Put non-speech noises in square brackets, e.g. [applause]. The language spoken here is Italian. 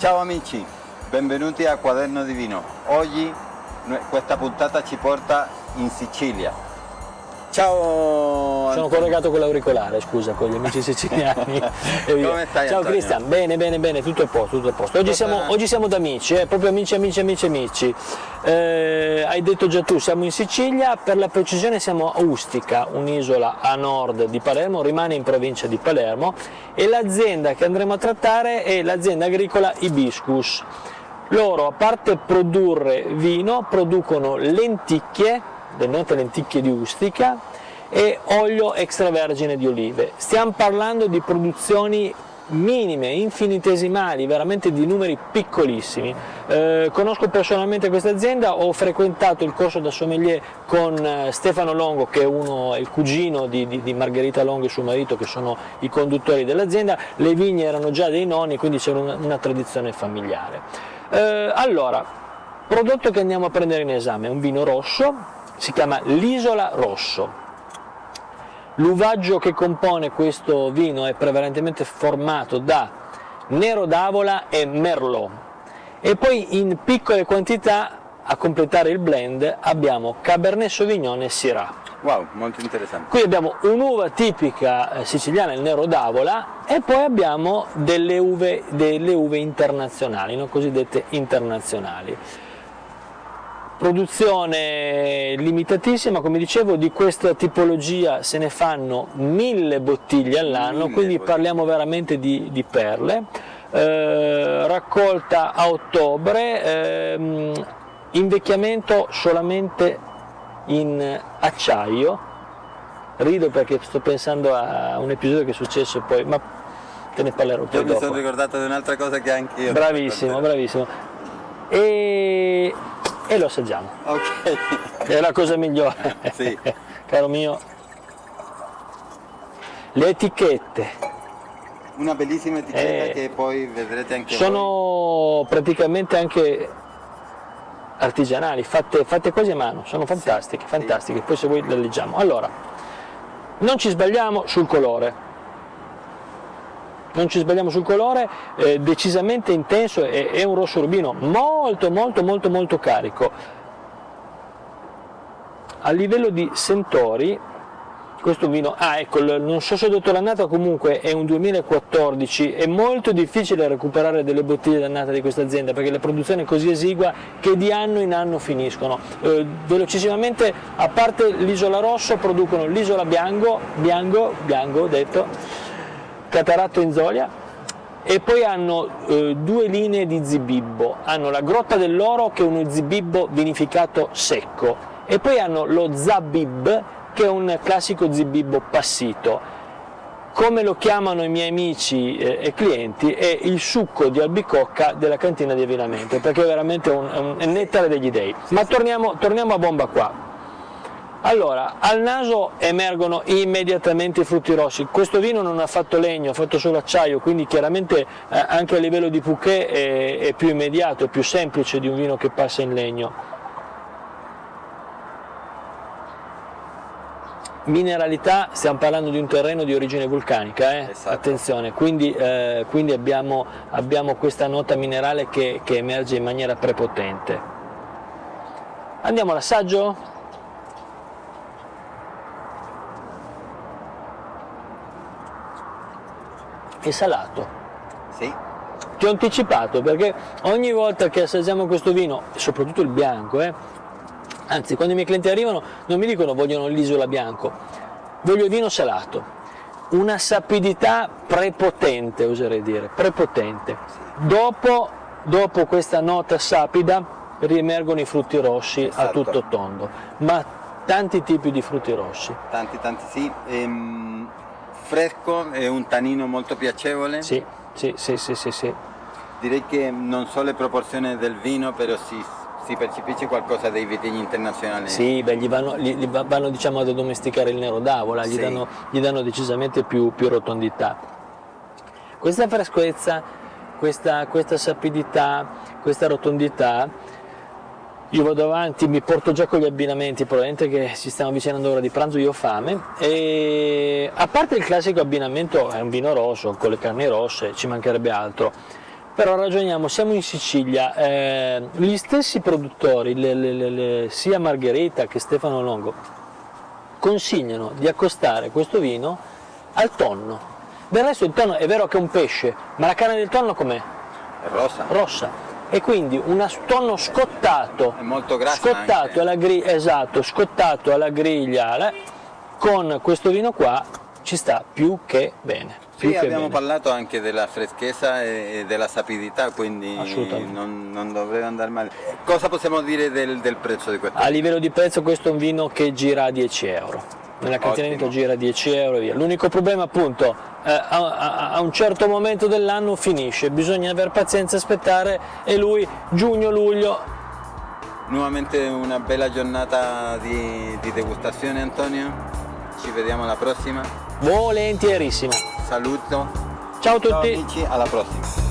Ciao amici, benvenuti a Quaderno di Vino. Oggi questa puntata ci porta in Sicilia. Ciao Sono collegato con l'auricolare, scusa, con gli amici siciliani. [laughs] Come stai Ciao? Cristian, bene, bene, bene, tutto a posto, tutto a posto. Oggi, siamo, oggi siamo da amici, eh, proprio amici, amici, amici, amici. Eh, hai detto già tu, siamo in Sicilia, per la precisione siamo a Ustica, un'isola a nord di Palermo, rimane in provincia di Palermo e l'azienda che andremo a trattare è l'azienda agricola Ibiscus. Loro, a parte produrre vino, producono lenticchie, le note lenticchie di Ustica e olio extravergine di olive. Stiamo parlando di produzioni minime, infinitesimali, veramente di numeri piccolissimi. Eh, conosco personalmente questa azienda, ho frequentato il corso da sommelier con eh, Stefano Longo che è, uno, il cugino di, di, di, Margherita Longo e suo marito che sono i conduttori dell'azienda, le vigne erano già dei nonni quindi c'era una, una tradizione familiare. Eh, allora, prodotto che andiamo a prendere in esame è un vino rosso, si chiama l'Isola Rosso. L'uvaggio che compone questo vino è prevalentemente formato da Nero d'Avola e Merlot e poi in piccole quantità a completare il blend abbiamo Cabernet Sauvignon e Syrah. Wow, molto interessante. Qui abbiamo un'uva tipica eh, siciliana, il Nero d'Avola, e poi abbiamo delle uve, delle uve internazionali, no? cosiddette internazionali produzione limitatissima, come dicevo, di questa tipologia se ne fanno mille bottiglie all'anno, quindi bottiglie. parliamo veramente di, di perle. Eh, raccolta a ottobre, eh, invecchiamento solamente in acciaio, rido perché sto pensando a un episodio che è successo poi, ma te ne parlerò Io dopo. mi sono ricordato di un'altra cosa che anche io. Bravissimo, bravissimo. E e lo assaggiamo. Ok. È la cosa migliore. Sì. [laughs] Caro mio. Le etichette. Una bellissima etichetta eh, che poi vedrete anche Sono voi. praticamente anche artigianali, fatte, fatte, quasi a mano, sono fantastiche, sì, fantastiche. Poi se voi le leggiamo. Allora, non ci sbagliamo sul colore non ci sbagliamo sul colore, eh, decisamente intenso, è, è un rosso rubino molto molto molto molto carico. A livello di sentori, questo vino, ah ecco, non so se detto l'annata, comunque è un 2014, è molto difficile recuperare delle bottiglie d'annata di questa azienda perché la produzione è così esigua che di anno in anno finiscono. Eh, velocissimamente, a parte l'isola rosso, producono l'isola bianco, bianco, bianco detto, Cataratto in Zolia e poi hanno eh, due linee di zibibbo, hanno la Grotta dell'Oro che è uno zibibbo vinificato secco e poi hanno lo Zabib che è un classico zibibbo passito. Come lo chiamano i miei amici eh, e clienti è il succo di albicocca della cantina di avvinamento perché è veramente un, un, un nettare degli dei. Ma torniamo, torniamo a bomba qua. Allora, al naso emergono immediatamente i frutti rossi, questo vino non ha fatto legno, ha fatto solo acciaio, quindi chiaramente eh, anche a livello di bouquet è, è più immediato, è più semplice di un vino che passa in legno. Mineralità, stiamo parlando di un terreno di origine vulcanica, eh? esatto. attenzione, quindi, eh, quindi abbiamo, abbiamo, questa nota minerale che, che emerge in maniera prepotente. Andiamo all'assaggio? È salato. Sì. Ti ho anticipato perché ogni volta che assaggiamo questo vino, soprattutto il bianco, eh, anzi quando i miei clienti arrivano non mi dicono vogliono l'isola bianco, voglio vino salato. Una sapidità prepotente, oserei dire, prepotente. Dopo, dopo questa nota sapida riemergono i frutti rossi esatto. a tutto tondo, ma tanti tipi di frutti rossi. Tanti, tanti sì. Ehm fresco e un tanino molto piacevole. Sì, sì, sì, sì, sì, sì. Direi che non so le proporzioni del vino, però si, si percepisce qualcosa dei vitigni internazionali. Sì, beh, gli vanno, gli, gli vanno diciamo, ad addomesticare il nero d'avola, gli, sì. danno, gli danno decisamente più, più rotondità. Questa freschezza, questa, questa sapidità, questa rotondità io vado avanti, mi porto già con gli abbinamenti, probabilmente che si stanno avvicinando l'ora di pranzo, io ho fame, e a parte il classico abbinamento, è un vino rosso, con le carni rosse, ci mancherebbe altro, però ragioniamo, siamo in Sicilia, eh, gli stessi produttori, le, le, le, sia Margherita che Stefano Longo, consigliano di accostare questo vino al tonno. Del resto il tonno è vero che è un pesce, ma la carne del tonno com'è? È rossa. Rossa. E quindi un tonno scottato, scottato alla griglia, esatto, scottato alla griglia, con questo vino qua ci sta più che bene. Sì, abbiamo bene. parlato anche della freschezza e della sapidità, quindi non, non dovrebbe andare male. Cosa possiamo dire del, del prezzo di questo? A livello di prezzo questo è un vino che gira a 10 euro. Nella cantina gira a 10 euro e via. L'unico problema appunto eh, a, a- a un certo momento dell'anno finisce, bisogna aver pazienza, aspettare e lui giugno-luglio Nuovamente una bella giornata di, di degustazione Antonio, ci vediamo alla prossima. volentierissimo. Saluto. Ciao a Ciao tutti! amici, alla prossima.